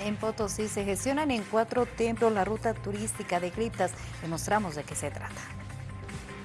En Potosí se gestionan en cuatro templos la ruta turística de criptas. Demostramos de qué se trata.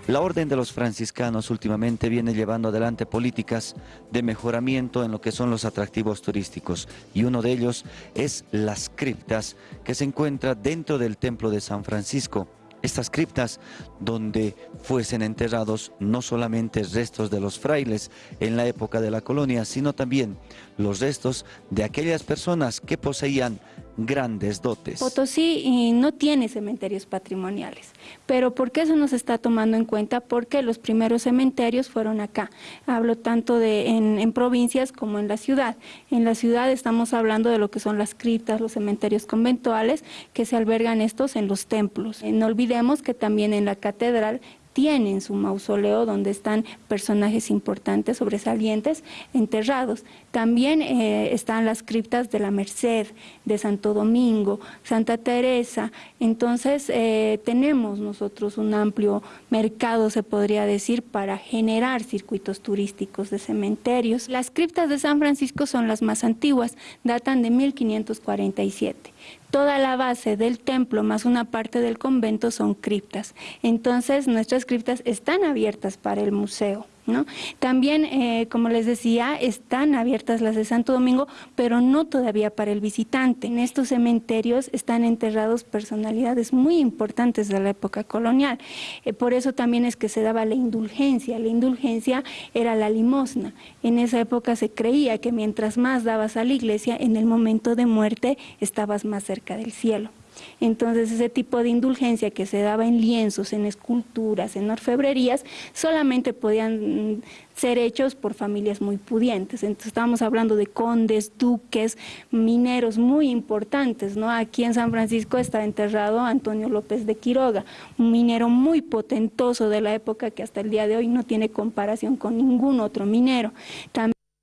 La Orden de los Franciscanos últimamente viene llevando adelante políticas de mejoramiento en lo que son los atractivos turísticos y uno de ellos es las criptas que se encuentra dentro del Templo de San Francisco estas criptas donde fuesen enterrados no solamente restos de los frailes en la época de la colonia, sino también los restos de aquellas personas que poseían grandes dotes. Potosí no tiene cementerios patrimoniales, pero ¿por qué eso no se está tomando en cuenta? Porque los primeros cementerios fueron acá. Hablo tanto de en, en, provincias como en la ciudad. En la ciudad estamos hablando de lo que son las criptas, los cementerios conventuales, que se albergan estos en los templos. No olvidemos que también en la catedral tienen su mausoleo donde están personajes importantes, sobresalientes, enterrados. También eh, están las criptas de la Merced, de Santo Domingo, Santa Teresa. Entonces eh, tenemos nosotros un amplio mercado, se podría decir, para generar circuitos turísticos de cementerios. Las criptas de San Francisco son las más antiguas, datan de 1547. Toda la base del templo más una parte del convento son criptas. Entonces nuestras están abiertas para el museo. También, eh, como les decía, están abiertas las de Santo Domingo, pero no todavía para el visitante. En estos cementerios están enterrados personalidades muy importantes de la época colonial. Eh, por eso también es que se daba la indulgencia. La indulgencia era la limosna. En esa época se creía que mientras más dabas a la iglesia, en el momento de muerte estabas más cerca del cielo. Entonces ese tipo de indulgencia que se daba en lienzos, en esculturas, en orfebrerías, solamente podían ser hechos por familias muy pudientes. Entonces estábamos hablando de condes, duques, mineros muy importantes. ¿no? Aquí en San Francisco está enterrado Antonio López de Quiroga, un minero muy potentoso de la época que hasta el día de hoy no tiene comparación con ningún otro minero. También